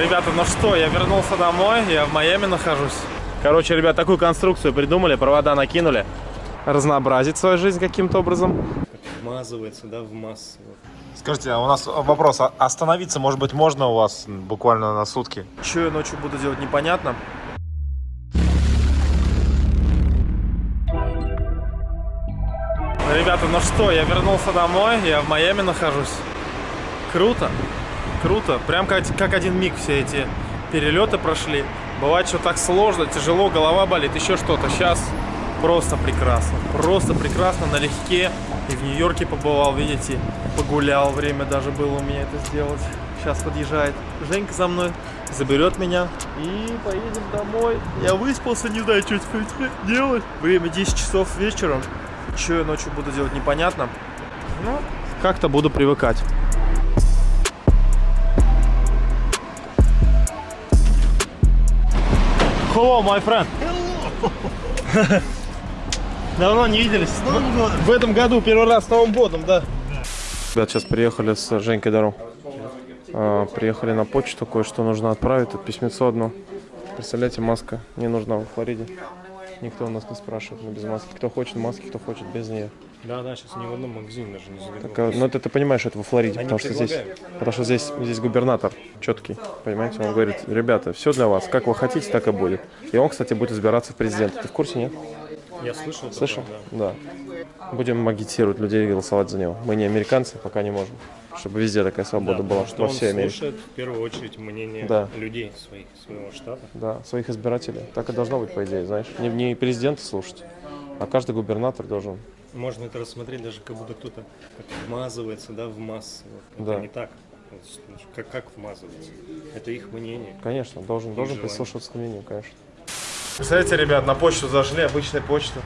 Ребята, ну что, я вернулся домой, я в Майами нахожусь. Короче, ребят, такую конструкцию придумали, провода накинули. Разнообразить свою жизнь каким-то образом. Вмазывается, да, в массу. Скажите, а у нас вопрос, а остановиться, может быть, можно у вас буквально на сутки? Что я ночью буду делать, непонятно. Ребята, ну что, я вернулся домой, я в Майами нахожусь. Круто, круто. Прям как, как один миг все эти перелеты прошли. Бывает, что так сложно, тяжело, голова болит, еще что-то. Сейчас просто прекрасно, просто прекрасно, налегке. И в Нью-Йорке побывал, видите, погулял, время даже было у меня это сделать. Сейчас подъезжает Женька за мной, заберет меня и поедем домой. Я выспался, не знаю, что теперь делать. Время 10 часов вечера. Что я ночью буду делать, непонятно. Ну, как-то буду привыкать. Hello, my friend. Hello. Давно не виделись. С Новым годом. В этом году первый раз с Новым годом, да. Ребят, сейчас приехали с Женькой Даром. А, приехали на почту, кое-что нужно отправить. Тут письмецо одно. Представляете, маска не нужна в Флориде. Никто у нас не спрашивает, но без маски. Кто хочет маски, кто хочет без нее. Да, да, сейчас ни в одном магазине даже не заглянули. Так, а, ну это ты понимаешь, это во Флориде, Они потому что здесь, потому что здесь, здесь губернатор четкий, понимаете, он говорит, ребята, все для вас, как вы хотите, так и будет. И он, кстати, будет избираться в президенты. Ты в курсе, нет? Я слышал. такое, Слышал? да. Да. Будем агитировать людей голосовать за него. Мы не американцы, пока не можем. Чтобы везде такая свобода Да, была, что во всей Америке. слушает в первую очередь мнение Да. людей своих, своего штата. Да, своих избирателей. Так и должно быть, по идее, знаешь. Не, не президента слушать, а каждый губернатор должен. Можно это рассмотреть даже как будто кто-то вмазывается, да, в массу. Вот Да. Это не так. Как, как вмазывается? Это их мнение. Конечно, должен, должен желание. прислушиваться к мнению, конечно. Представляете, ребят, на почту зашли, обычная почта.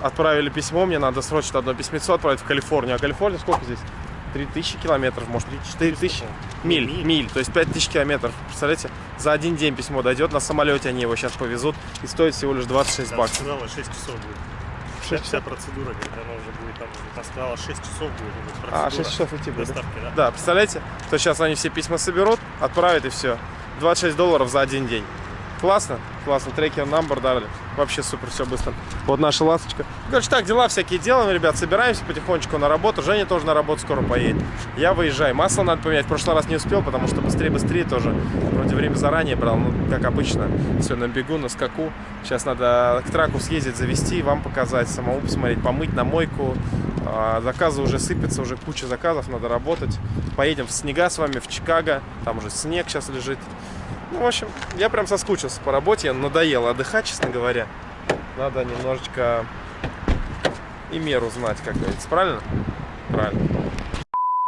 Отправили письмо, мне надо срочно одно письмецо отправить в Калифорнию. А Калифорния сколько здесь? 3000 километров, может, 4000 миль, Миль. миль, то есть 5000 километров. Представляете, за один день письмо дойдет, на самолете они его сейчас повезут и стоит всего лишь 26 Там баксов. сказала 6 часов будет. Вся, вся процедура, говорит, она уже будет там, она сказала 6 часов будет будет процедура. А, 6 часов идти будет. да? доставки, да? Да, представляете, то сейчас они все письма соберут, отправят и все. 26 долларов за один день. Классно, классно. Трекер number дали. Вообще супер, все быстро. Вот наша ласточка. Короче, так, дела всякие делаем, ребят. Собираемся потихонечку на работу. Женя тоже на работу скоро поедет. Я выезжаю. Масло надо поменять. В прошлый раз не успел, потому что быстрее-быстрее тоже. Вроде время заранее брал. Ну, как обычно. Все на бегу, на скаку. Сейчас надо к траку съездить, завести, вам показать, самому посмотреть, помыть на мойку. А, Заказы уже сыпятся, уже куча заказов, надо работать. Поедем в снега с вами в Чикаго. Там уже снег сейчас лежит. Ну, в общем, я прям соскучился по работе, надоело отдыхать, честно говоря. Надо немножечко и меру знать, как говорится. Правильно? Правильно.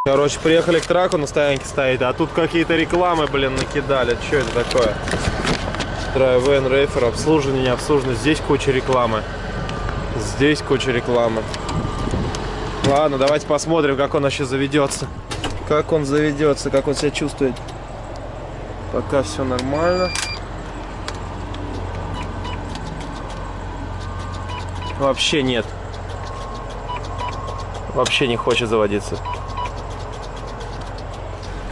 Короче, приехали к траку, на стоянке стоит, а тут какие-то рекламы, блин, накидали. Что это такое? Drive-in, рейфер, обслуживание, не обслуживание. Здесь куча рекламы. Здесь куча рекламы. Ладно, давайте посмотрим, как он вообще заведется. Как он заведется, как он себя чувствует. Пока все нормально. Вообще нет. Вообще не хочет заводиться.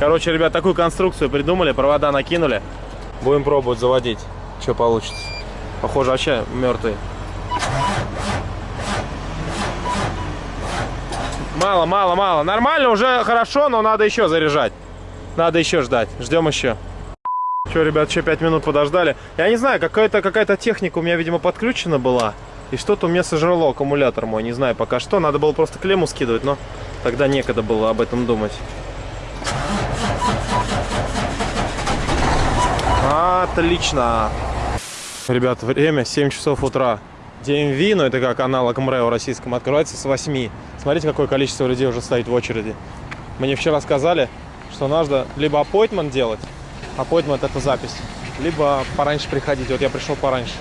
Короче, ребят, такую конструкцию придумали, провода накинули. Будем пробовать заводить. Что получится. Похоже, вообще мертвый. Мало, мало, мало. Нормально, уже хорошо, но надо еще заряжать. Надо еще ждать. Ждем еще. Че, ребят, еще 5 минут подождали. Я не знаю, какая-то какая техника у меня, видимо, подключена была. И что-то у меня сожрало аккумулятор мой. Не знаю пока что. Надо было просто клемму скидывать, но тогда некогда было об этом думать. Отлично. Ребят, время 7 часов утра. DMV, ну это как аналог МРЭО российском, открывается с 8. Смотрите, какое количество людей уже стоит в очереди. Мне вчера сказали, что надо либо appointment делать, appointment это запись, либо пораньше приходить. Вот я пришел пораньше.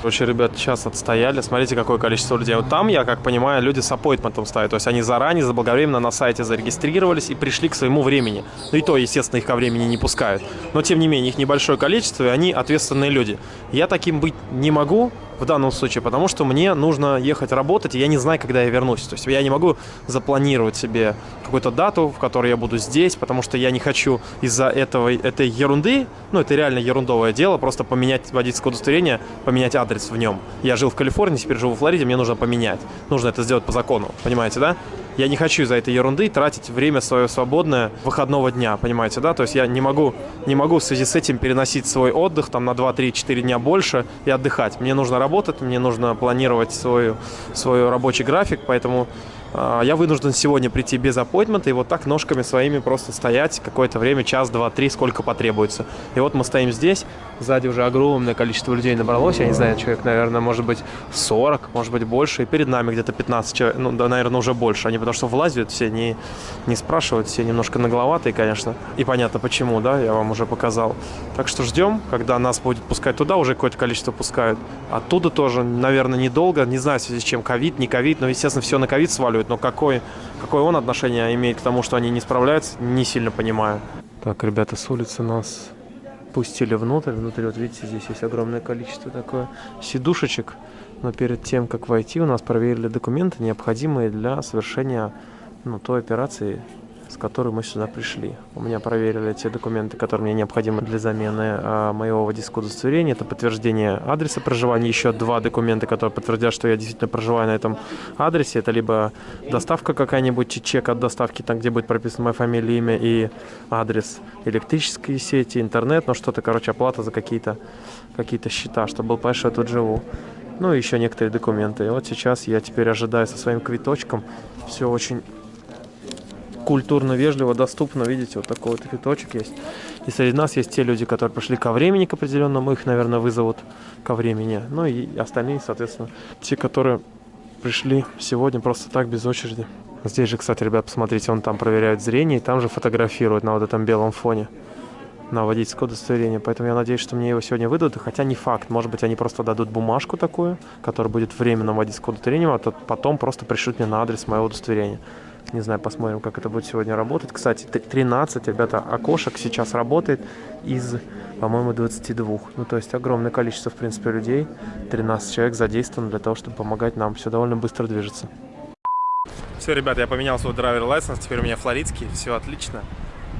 Короче, ребят, час отстояли. Смотрите, какое количество людей. Вот там, я как понимаю, люди с аппойтментом ставят. То есть они заранее, заблаговременно на сайте зарегистрировались и пришли к своему времени. Ну и то, естественно, их ко времени не пускают. Но, тем не менее, их небольшое количество, и они ответственные люди. Я таким быть не могу, в данном случае? Потому что мне нужно ехать работать, и я не знаю, когда я вернусь. То есть я не могу запланировать себе какую-то дату, в которой я буду здесь, потому что я не хочу из-за этого, этой ерунды, ну, это реально ерундовое дело, просто поменять водительское удостоверение, поменять адрес в нем. Я жил в Калифорнии, теперь живу в Флориде, мне нужно поменять. Нужно это сделать по закону, понимаете, да? Я не хочу из-за этой ерунды тратить время свое свободное выходного дня, понимаете, да? То есть я не могу, не могу в связи с этим переносить свой отдых там на 2, 3, 4 дня больше и отдыхать. Мне нужно работать, мне нужно планировать свой, свой рабочий график, поэтому я вынужден сегодня прийти без аппойтмента и вот так ножками своими просто стоять какое-то время, час, два, три, сколько потребуется. И вот мы стоим здесь, сзади уже огромное количество людей набралось, я не знаю, человек, наверное, может быть 40, может быть больше, и перед нами где-то 15 человек, ну, да, наверное, уже больше. Они потому что влазят все, не, не спрашивают, все немножко нагловатые, конечно. И понятно почему, да, я вам уже показал. Так что ждем, когда нас будет пускать туда, уже какое-то количество пускают. Оттуда тоже, наверное, недолго, не знаю, в связи с чем, ковид, не ковид, но, естественно, все на ковид сваливают останавливает, но какой, какое он отношение имеет к тому, что они не справляются, не сильно понимаю. Так, ребята, с улицы нас пустили внутрь. Внутри, вот видите, здесь есть огромное количество такое сидушечек. Но перед тем, как войти, у нас проверили документы, необходимые для совершения ну, той операции, с которой мы сюда пришли. У меня проверили те документы, которые мне необходимы для замены а, моего водительского удостоверения. Это подтверждение адреса проживания, еще два документа, которые подтвердят, что я действительно проживаю на этом адресе. Это либо доставка какая-нибудь, чек от доставки, там, где будет прописана моя фамилия, имя и адрес, электрические сети, интернет, ну что-то, короче, оплата за какие-то какие, -то, счета, чтобы был понять, что я тут живу. Ну и еще некоторые документы. И вот сейчас я теперь ожидаю со своим квиточком. Все очень культурно, вежливо, доступно. Видите, вот такой вот цветочек есть. И среди нас есть те люди, которые пришли ко времени к определенному, их, наверное, вызовут ко времени. Ну и остальные, соответственно, те, которые пришли сегодня просто так, без очереди. Здесь же, кстати, ребят, посмотрите, он там проверяет зрение, и там же фотографирует на вот этом белом фоне на водительское удостоверение. Поэтому я надеюсь, что мне его сегодня выдадут. Хотя не факт. Может быть, они просто дадут бумажку такую, которая будет временным водительским удостоверением, а потом просто пришлют мне на адрес моего удостоверения. Не знаю, посмотрим, как это будет сегодня работать. Кстати, 13, ребята, окошек сейчас работает из, по-моему, 22. Ну, то есть огромное количество, в принципе, людей. 13 человек задействовано для того, чтобы помогать нам. Все довольно быстро движется. Все, ребята, я поменял свой драйвер лайсенс. Теперь у меня флоридский. Все отлично.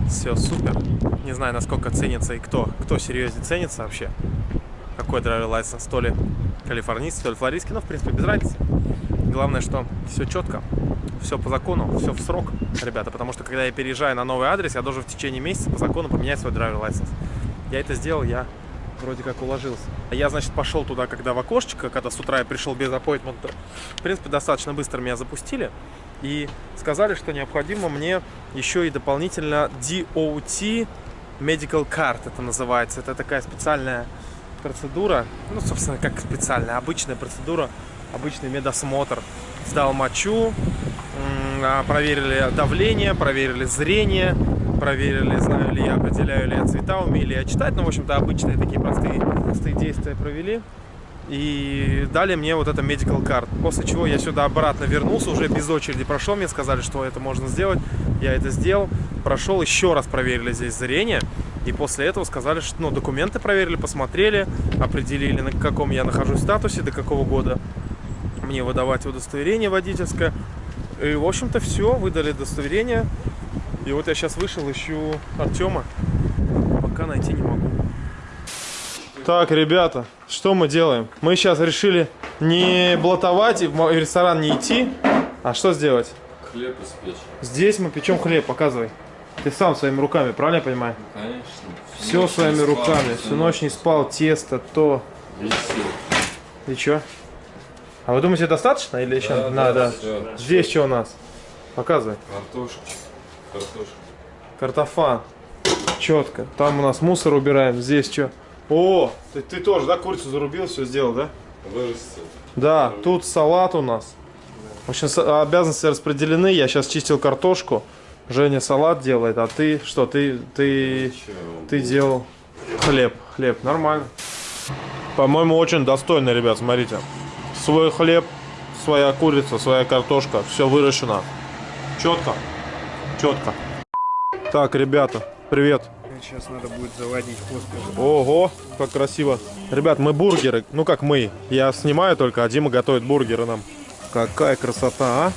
Все супер. Не знаю, насколько ценится и кто. Кто серьезнее ценится вообще. Какой драйвер лайсенс. То ли калифорнийский, то ли флоридский. Но, в принципе, без разницы. Главное, что все четко все по закону, все в срок, ребята, потому что когда я переезжаю на новый адрес, я должен в течение месяца по закону поменять свой драйвер license. Я это сделал, я вроде как уложился. Я, значит, пошел туда, когда в окошечко, когда с утра я пришел без аппойтмента. В принципе, достаточно быстро меня запустили. И сказали, что необходимо мне еще и дополнительно DOT Medical Card, это называется. Это такая специальная процедура, ну, собственно, как специальная, обычная процедура, обычный медосмотр. Сдал мочу, а, проверили давление, проверили зрение, проверили, знаю ли я, определяю ли я цвета, умею ли я читать. Ну, в общем-то, обычные такие простые, простые действия провели. И дали мне вот это medical card. После чего я сюда обратно вернулся, уже без очереди прошел. Мне сказали, что это можно сделать. Я это сделал. Прошел, еще раз проверили здесь зрение. И после этого сказали, что ну, документы проверили, посмотрели, определили, на каком я нахожусь статусе, до какого года мне выдавать удостоверение водительское. И, в общем-то, все, выдали удостоверение. И вот я сейчас вышел, ищу Артема. Пока найти не могу. Так, ребята, что мы делаем? Мы сейчас решили не блатовать и в ресторан не идти. А что сделать? Хлеб испечь. Здесь мы печем хлеб, показывай. Ты сам своими руками, правильно я понимаю? Конечно. Все своими спал, руками. Всю ночь не спал, тесто, то. Висел. И что? А вы думаете, достаточно или еще да, надо? Да, Здесь что у нас? Показывай. Картошка. Картошка. Картофан. Четко. Там у нас мусор убираем. Здесь что? О, ты, ты тоже, да, курицу зарубил, все сделал, да? Вырастил. Да, тут салат у нас. В общем, обязанности распределены. Я сейчас чистил картошку. Женя салат делает, а ты что? Ты ты ты делал хлеб, хлеб, нормально. По-моему, очень достойно, ребят, смотрите свой хлеб, своя курица, своя картошка, все выращено. Четко, четко. Так, ребята, привет. Сейчас надо будет заводить хоспис. Ого, как красиво. Ребят, мы бургеры. Ну как мы. Я снимаю только, а Дима готовит бургеры нам. Какая красота, а?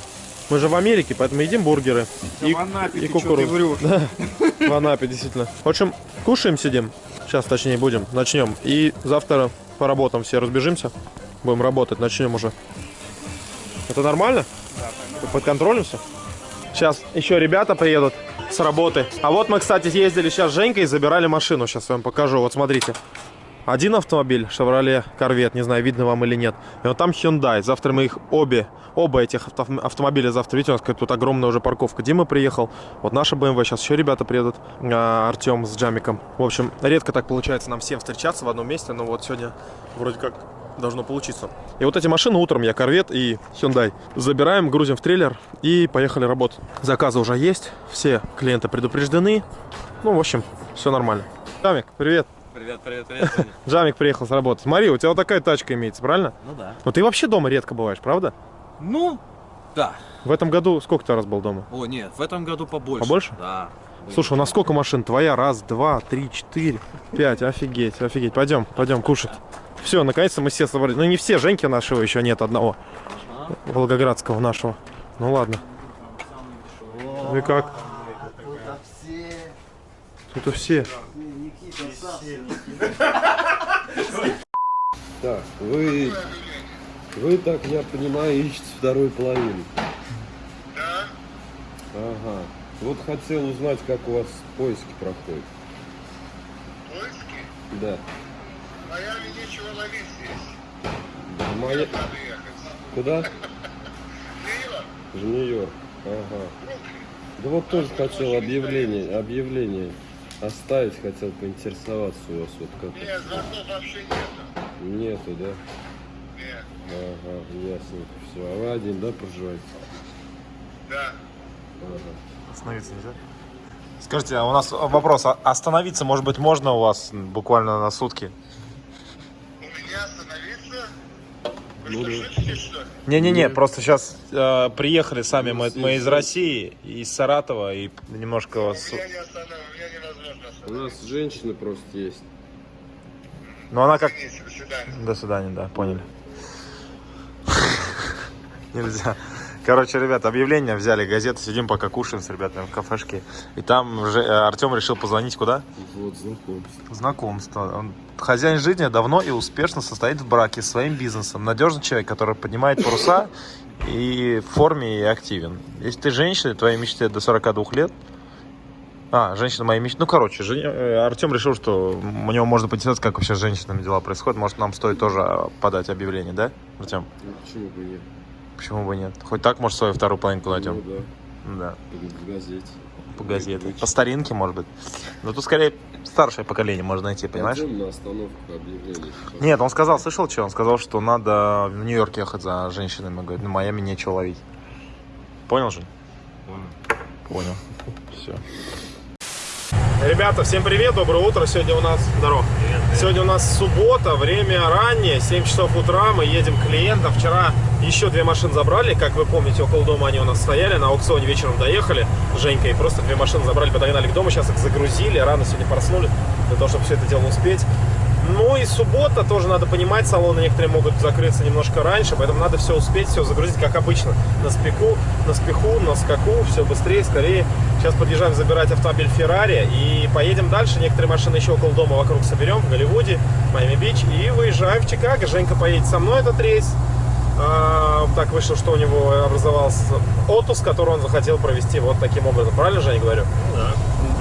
Мы же в Америке, поэтому едим бургеры. Да в Анапе, и ты ты кукурузу. врешь? Да, в Анапе, действительно. В общем, кушаем, сидим. Сейчас, точнее, будем. Начнем. И завтра по работам все разбежимся. Будем работать, начнем уже. Это нормально? Под контролем все? Сейчас еще ребята приедут с работы. А вот мы, кстати, ездили сейчас с Женькой и забирали машину. Сейчас я вам покажу. Вот смотрите. Один автомобиль, Chevrolet Corvette, не знаю, видно вам или нет. И вот там Hyundai. Завтра мы их обе, оба этих авто- автомобиля завтра. Видите, у нас тут огромная уже парковка. Дима приехал. Вот наша BMW. Сейчас еще ребята приедут. А, Артем с Джамиком. В общем, редко так получается нам всем встречаться в одном месте. Но вот сегодня вроде как должно получиться. И вот эти машины утром я Corvette и Hyundai забираем, грузим в трейлер и поехали работать. Заказы уже есть. Все клиенты предупреждены. Ну, в общем, все нормально. Джамик, привет. Привет, привет, привет. Джамик приехал с работы. Смотри, у тебя вот такая тачка имеется, правильно? Ну да. Но ты вообще дома редко бываешь, правда? Ну, да. В этом году сколько ты раз был дома? О, нет, в этом году побольше. Побольше? Да. Слушай, у нас сколько машин? Твоя? Раз, два, три, четыре, пять. Офигеть, офигеть. Пойдем, пойдем кушать. Все, наконец-то мы все собрались. Ну не все, Женьки нашего еще нет одного. Волгоградского нашего. Ну ладно. Ну и как? Тут все. Так, вы, вы, так я понимаю, ищете вторую половину. Да. Ага. Вот хотел узнать, как у вас поиски проходят. Поиски? Да. В Майами нечего ловить здесь. Надо ехать. Куда? Нью-Йорк, В Нью-Йорк. Ага. Да вот тоже хотел объявление, объявление оставить, хотел поинтересоваться у вас вот как. Нет, звонков вообще нету. Нету, да? Нет. Ага, ясненько. Все. А вы один, да, проживаете? Да. Ага. Остановиться нельзя? Скажите, а у нас вопрос. а Остановиться, может быть, можно у вас буквально на сутки? У меня остановиться? Вы Ну что, да. шутите, что ли? Не-не-не, просто сейчас приехали сами, мы, мы из России, из Саратова, и немножко У вас... меня не останов... у нас женщина просто есть. Ну она как... До свидания. До свидания, да, поняли. Нельзя. Короче, ребят, объявление взяли, газеты, сидим пока кушаем с ребятами в кафешке. И там же Артем решил позвонить куда? Вот, знакомство. Знакомство. Он хозяин жизни давно и успешно состоит в браке с своим бизнесом. Надежный человек, который поднимает паруса и в форме и активен. Если ты женщина, твоей мечте до 42 лет, а, женщина моей мечты. Ну, короче, Артем решил, что у него можно поинтересоваться, как вообще с женщинами дела происходят. Может, нам стоит тоже подать объявление, да, Артем? Ну, почему бы нет? Почему бы нет? Хоть так, может, свою вторую половинку найдем. Ну да, Да, в газете. по газете. По старинке, может быть. Но тут скорее старшее поколение можно найти, понимаешь? Пойдем на остановку объявлений. Нет, он сказал, слышал что? Он сказал, что надо в Нью-Йорк ехать за женщинами. Говорит, на Майами нечего ловить. Понял же? Понял. Все. Ребята, всем привет, доброе утро. Сегодня у нас... Здорово. Сегодня у нас суббота, время раннее, 7 часов утра. Мы едем к клиентам. Вчера еще две машины забрали. Как вы помните, около дома они у нас стояли. На аукционе вечером доехали. Женька и просто две машины забрали, подогнали к дому. Сейчас их загрузили. Рано сегодня проснули для того, чтобы все это дело успеть. Ну и суббота, тоже надо понимать, салоны некоторые могут закрыться немножко раньше, поэтому надо все успеть, все загрузить, как обычно. На спеку, на спеху, на скаку, все быстрее, скорее. Сейчас подъезжаем забирать автомобиль Феррари и поедем дальше. Некоторые машины еще около дома вокруг соберем, в Голливуде, Майами-Бич. И выезжаем в Чикаго. Женька поедет со мной этот рейс. А, так вышло, что у него образовался отпуск, который он захотел провести вот таким образом. Правильно, Женя, говорю? Да.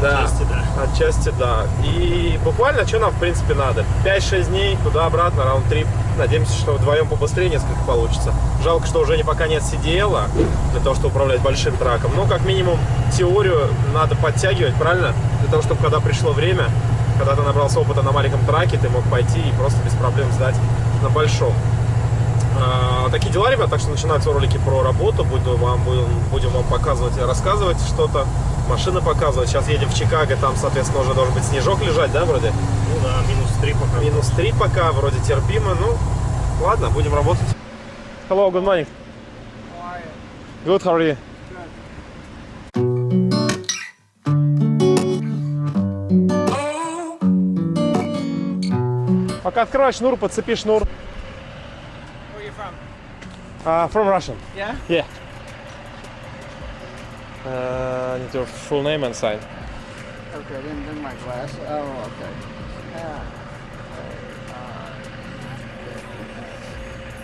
Да. Отчасти да. Отчасти, да. И буквально, что нам, в принципе, надо? 5-6 дней туда-обратно, раунд-трип. Надеемся, что вдвоем побыстрее несколько получится. Жалко, что уже не пока нет сидела для того, чтобы управлять большим траком. Но, как минимум, теорию надо подтягивать, правильно? Для того, чтобы, когда пришло время, когда ты набрался опыта на маленьком траке, ты мог пойти и просто без проблем сдать на большом. А, такие дела, ребят, так что начинаются ролики про работу, буду вам, будем, будем вам показывать и рассказывать что-то, машины показывают. Сейчас едем в Чикаго, там, соответственно, уже должен быть снежок лежать, да, вроде? Ну да, минус 3 пока. Минус 3 пока, вроде терпимо. Ну, ладно, будем работать. Hello, good morning. How? Good, how are you? Пока открывай шнур, подцепи шнур. Where are you from? Uh, from Russian. Yeah? Yeah. Uh, need your full name and sign. Okay, I didn't bring my glass. Oh, okay. Yeah.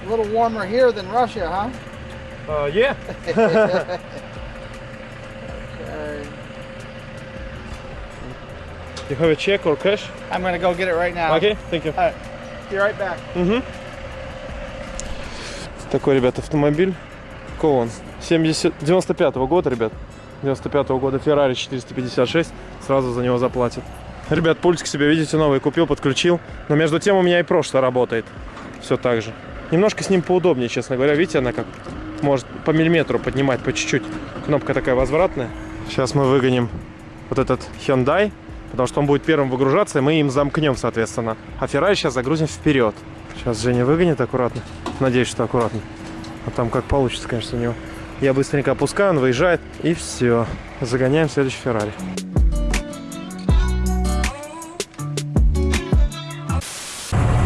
A little warmer here than Russia, huh? Uh, yeah. Okay. You have a check or cash? I'm gonna go get it right now. Okay, thank you. Be right back. Такой, ребят, автомобиль. Какого он? 70... 95-го года, ребят. 95-го года Ferrari 456. Сразу за него заплатят. Ребят, пультик себе, видите, новый купил, подключил. Но между тем у меня и прошлое работает. Все так же. Немножко с ним поудобнее, честно говоря. Видите, она как может по миллиметру поднимать, по чуть-чуть. Кнопка такая возвратная. Сейчас мы выгоним вот этот Hyundai, потому что он будет первым выгружаться, и мы им замкнем, соответственно. А Ferrari сейчас загрузим вперед. Сейчас Женя выгонит аккуратно. Надеюсь, что аккуратно. А там как получится, конечно, у него. Я быстренько опускаю, он выезжает, и все. Загоняем следующий Феррари.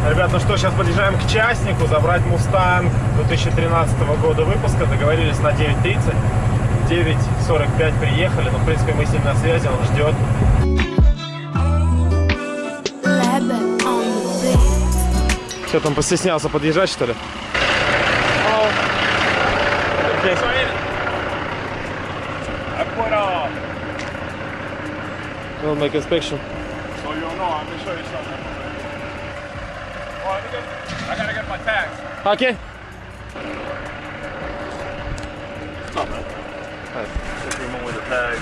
Ребят, ну что, сейчас подъезжаем к частнику, забрать Мустанг 2013 года выпуска. Договорились на 9.30. 9.45 приехали, но, в принципе, мы с ним на связи, он ждет. Что там, постеснялся подъезжать, что ли? Okay. We'll make inspection. So you'll know, I'm gonna show you something. Oh, well, I gotta get my tags. Okay. It's not bad. Nice. The tag.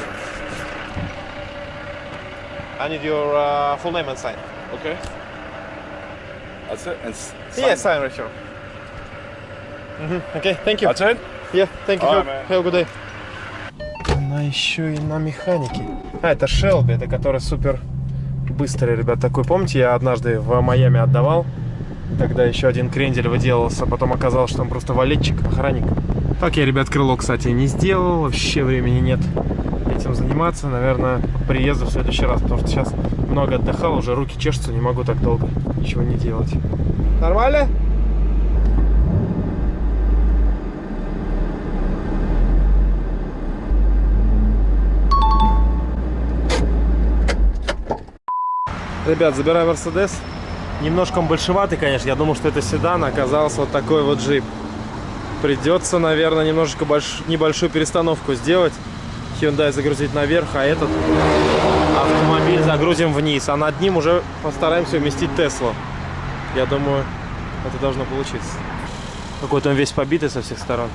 I need your uh, full name and sign. Okay. That's it. And sign. Yeah, sign right here. Mm -hmm. Okay, thank you. That's it? Yeah, thank you. Right, have a good day. Она еще и на механике. А, это Shelby, это который супер быстрый, ребят. Такой, помните, я однажды в Майами отдавал. Тогда еще один крендель выделался, потом оказалось, что он просто валетчик, охранник. Так я, ребят, крыло, кстати, не сделал. Вообще времени нет этим заниматься. Наверное, приезду в следующий раз, потому что сейчас много отдыхал, уже руки чешутся, не могу так долго ничего не делать. Нормально? Ребят, забираю Мерседес. Немножко большеватый, конечно. Я думал, что это седан, а оказался вот такой вот джип. Придется, наверное, немножечко больш... небольшую перестановку сделать. Hyundai загрузить наверх, а этот автомобиль загрузим вниз. А над ним уже постараемся уместить Теслу. Я думаю, это должно получиться. Какой-то он весь побитый со всех сторон.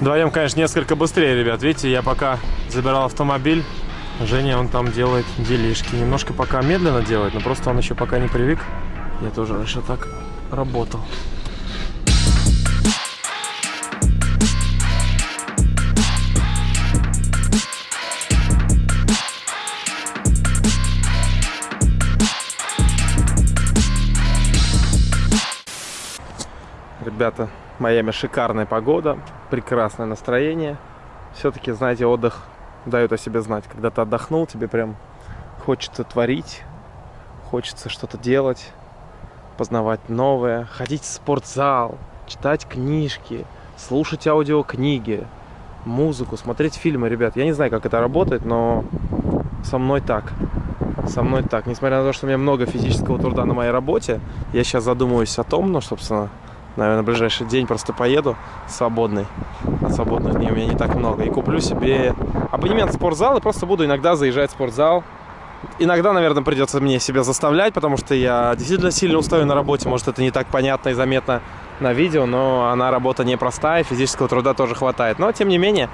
Вдвоем, конечно, несколько быстрее, ребят. Видите, я пока забирал автомобиль, Женя, он там делает делишки. Немножко пока медленно делает, но просто он еще пока не привык. Я тоже раньше так работал. Ребята, Майами шикарная погода, прекрасное настроение. Все-таки, знаете, отдых дает о себе знать. Когда ты отдохнул, тебе прям хочется творить, хочется что-то делать, познавать новое, ходить в спортзал, читать книжки, слушать аудиокниги, музыку, смотреть фильмы, ребят. Я не знаю, как это работает, но со мной так. Со мной так. Несмотря на то, что у меня много физического труда на моей работе, я сейчас задумываюсь о том, ну, собственно, наверное, в ближайший день просто поеду свободный. Свободных дней у меня не так много. И куплю себе абонемент в спортзал и просто буду иногда заезжать в спортзал. Иногда, наверное, придется мне себя заставлять, потому что я действительно сильно устаю на работе. Может, это не так понятно и заметно на видео, но она работа непростая, физического труда тоже хватает. Но, тем не менее,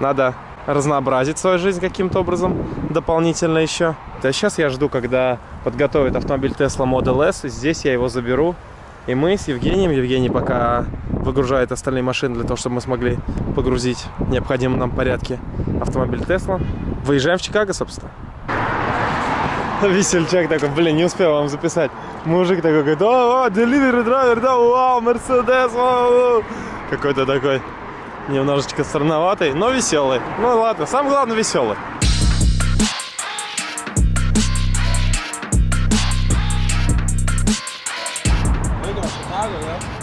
надо разнообразить свою жизнь каким-то образом дополнительно еще. Сейчас я жду, когда подготовят автомобиль Tesla Model S. Здесь я его заберу. И мы с Евгением, Евгений пока выгружает остальные машины для того, чтобы мы смогли погрузить в необходимом нам порядке автомобиль Tesla. Выезжаем в Чикаго, собственно. Весельчак такой, блин, не успел вам записать. Мужик такой говорит, о, о, delivery драйвер, да, вау, Мерседес. Какой-то такой немножечко странноватый, но веселый. Ну ладно, самое главное веселый.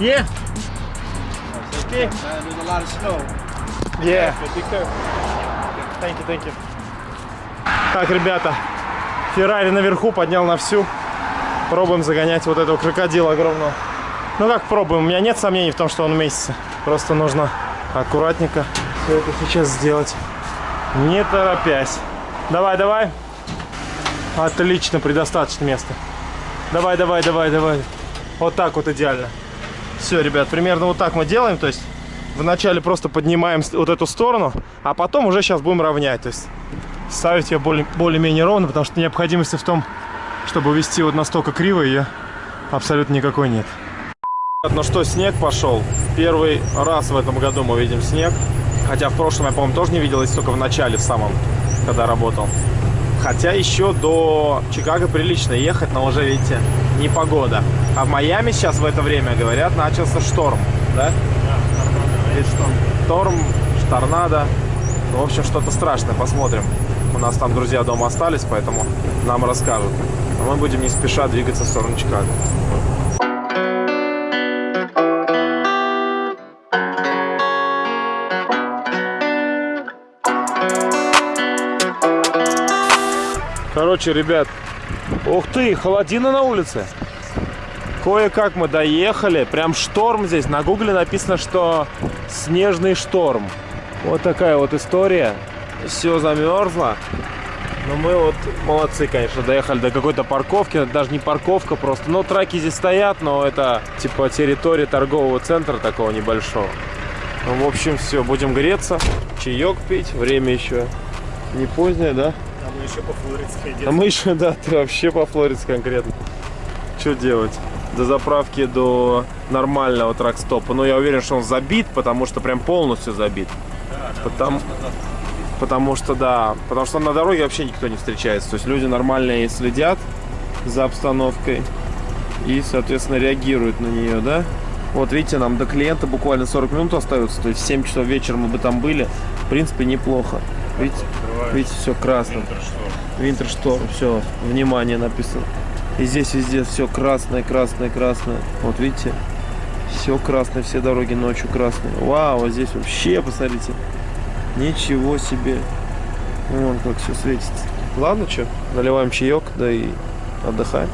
Yeah. Okay. There's a lot of snow. Yeah. Thank you, thank you. Так, ребята, Феррари наверху поднял на всю. Пробуем загонять вот этого крокодила огромного. Ну как пробуем? У меня нет сомнений в том, что он уместится. Просто нужно аккуратненько все это сейчас сделать. Не торопясь. Давай, давай. Отлично, предостаточно места. Давай, давай, давай, давай. Вот так вот идеально. Все, ребят, примерно вот так мы делаем. То есть вначале просто поднимаем вот эту сторону, а потом уже сейчас будем равнять. То есть ставить ее более- более-менее ровно, потому что необходимости в том, чтобы вести вот настолько криво, ее абсолютно никакой нет. Ну что, снег пошел. Первый раз в этом году мы видим снег. Хотя в прошлом я, по-моему, тоже не видел, только в начале, в самом, когда работал. Хотя еще до Чикаго прилично ехать, но уже, видите, не погода. А в Майами сейчас в это время, говорят, начался шторм, да? Или шторм. Шторм, торнадо. Ну, в общем, что-то страшное. Посмотрим. У нас там друзья дома остались, поэтому нам расскажут. А мы будем не спеша двигаться в сторону Чикаго. Короче, ребят, ух ты, холодина на улице. Кое-как мы доехали, прям шторм здесь. На гугле написано, что снежный шторм. Вот такая вот история. Все замерзло. Но мы вот молодцы, конечно, доехали до какой-то парковки. Даже не парковка просто. Ну, траки здесь стоят, но это типа территория торгового центра такого небольшого. Ну, в общем, все, будем греться, чаек пить. Время еще не позднее, да? А мы еще по флоридской А мы еще, да, ты вообще по Флориде конкретно. Что делать? До заправки, до нормального тракстопа. Но я уверен, что он забит, потому что прям полностью забит. Потому, потому что, да, потому что на дороге вообще никто не встречается. То есть люди нормальные следят за обстановкой и, соответственно, реагируют на нее, да? Вот видите, нам до клиента буквально 40 минут остается, то есть в 7 часов вечера мы бы там были. В принципе, неплохо. Видите, видите, все красно. Винтершторм, все, внимание написано. И здесь везде все красное, красное, красное. Вот видите, все красное, все дороги ночью красные. Вау, а здесь вообще, посмотрите, ничего себе. Вон как все светится. Ладно, что, наливаем чаек, да и отдыхаем.